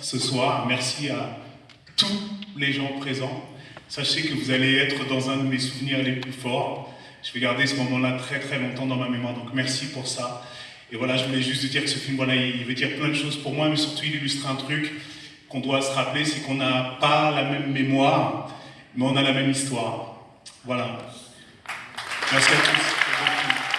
ce soir. Merci à tous les gens présents. Sachez que vous allez être dans un de mes souvenirs les plus forts. Je vais garder ce moment-là très très longtemps dans ma mémoire, donc merci pour ça. Et voilà, je voulais juste dire que ce film, voilà, il veut dire plein de choses pour moi, mais surtout il illustre un truc qu'on doit se rappeler, c'est qu'on n'a pas la même mémoire, mais on a la même histoire. Voilà. Merci à tous.